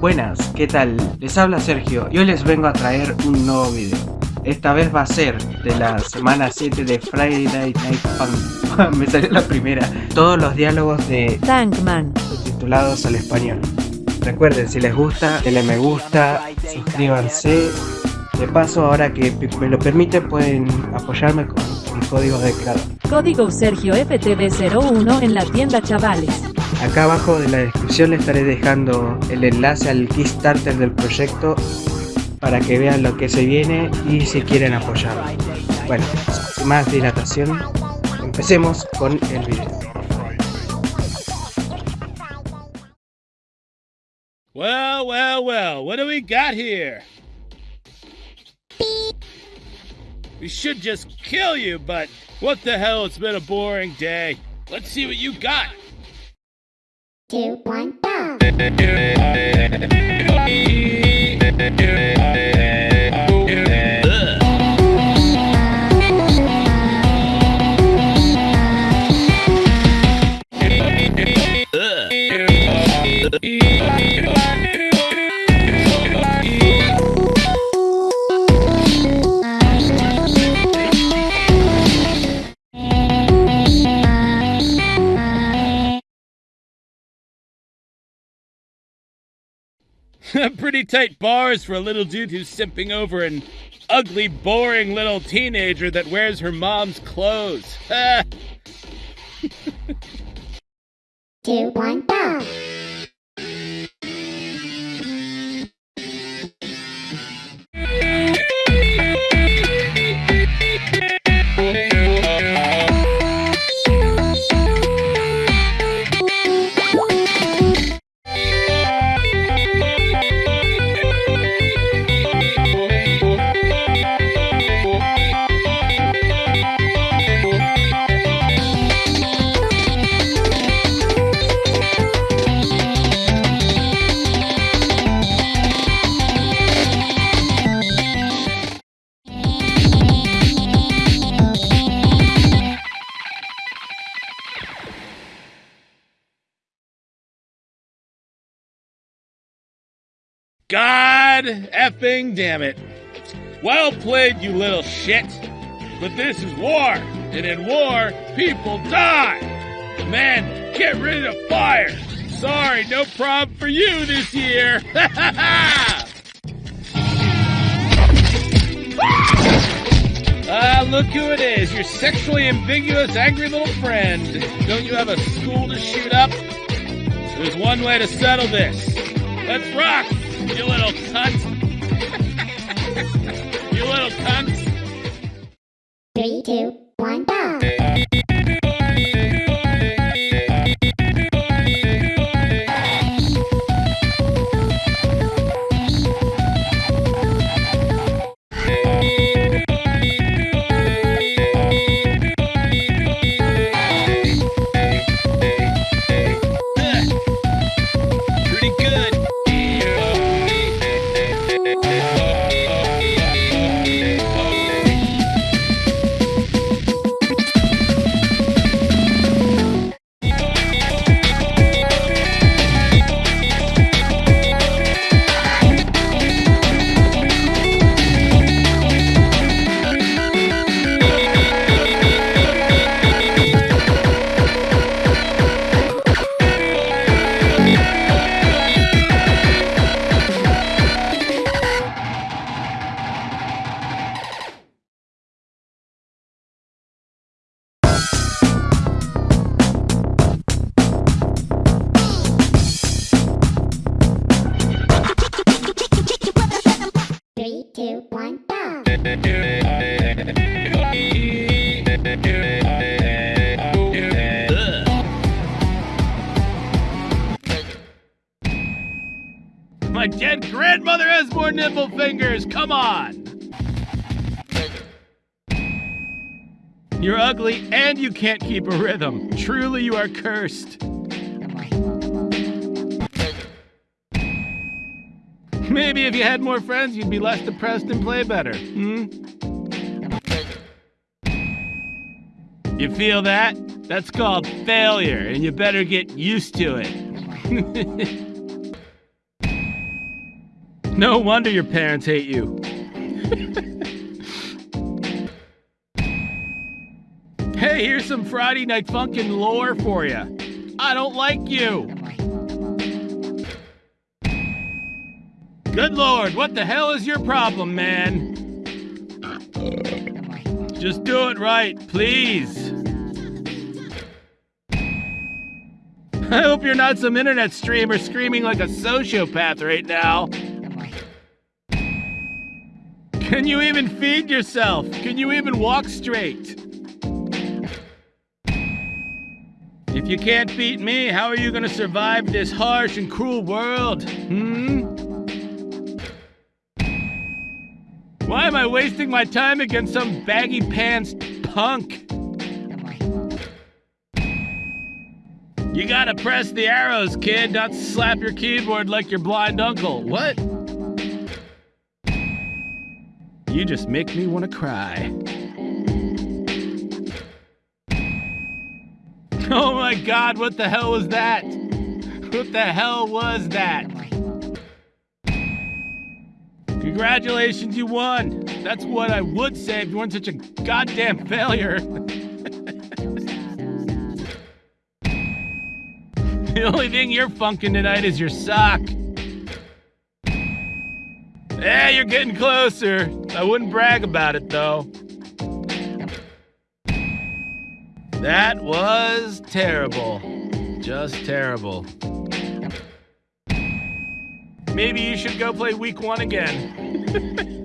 Buenas, ¿qué tal? Les habla Sergio y hoy les vengo a traer un nuevo video. Esta vez va a ser de la semana 7 de Friday Night Fun. Me salió la primera. Todos los diálogos de Tankman. titulados al español. Recuerden, si les gusta, denle me gusta, suscríbanse. De paso, ahora que me lo permiten, pueden apoyarme con mi código de creador. Código Sergio FTV01 en la tienda chavales. Acá abajo de la descripción les estaré dejando el enlace al Kickstarter del proyecto para que vean lo que se viene y si quieren apoyarlo. Bueno, sin más dilatación, empecemos con el video. Well, well, well, what do we got here? We should just kill you, but what the hell, it's been a boring day. Let's see what you got. Two, one, go! Pretty tight bars for a little dude who's simping over an ugly, boring little teenager that wears her mom's clothes. two, one, go! God effing damn it. Well played, you little shit. But this is war, and in war, people die. Man, get rid of fire. Sorry, no problem for you this year. Ha! Ah, look who it is, your sexually ambiguous, angry little friend. Don't you have a school to shoot up? There's one way to settle this. Let's rock, you little cunt. you little cunt. Three, two, two, one, go! My dead grandmother has more nipple fingers. Come on. You're ugly and you can't keep a rhythm. Truly, you are cursed. Maybe if you had more friends, you'd be less depressed and play better. Hmm? You feel that? That's called failure, and you better get used to it. No wonder your parents hate you. hey, here's some Friday Night Funkin' lore for you. I don't like you. Good lord, what the hell is your problem, man? Just do it right, please. I hope you're not some internet streamer screaming like a sociopath right now. Can you even feed yourself? Can you even walk straight? If you can't beat me, how are you gonna survive this harsh and cruel world? Hmm? Why am I wasting my time against some baggy pants punk? You gotta press the arrows, kid, not slap your keyboard like your blind uncle. What? You just make me want to cry. Oh my god, what the hell was that? What the hell was that? Congratulations, you won. That's what I would say if you weren't such a goddamn failure. the only thing you're funking tonight is your sock. Yeah, you're getting closer. I wouldn't brag about it though. That was terrible. Just terrible. Maybe you should go play week one again.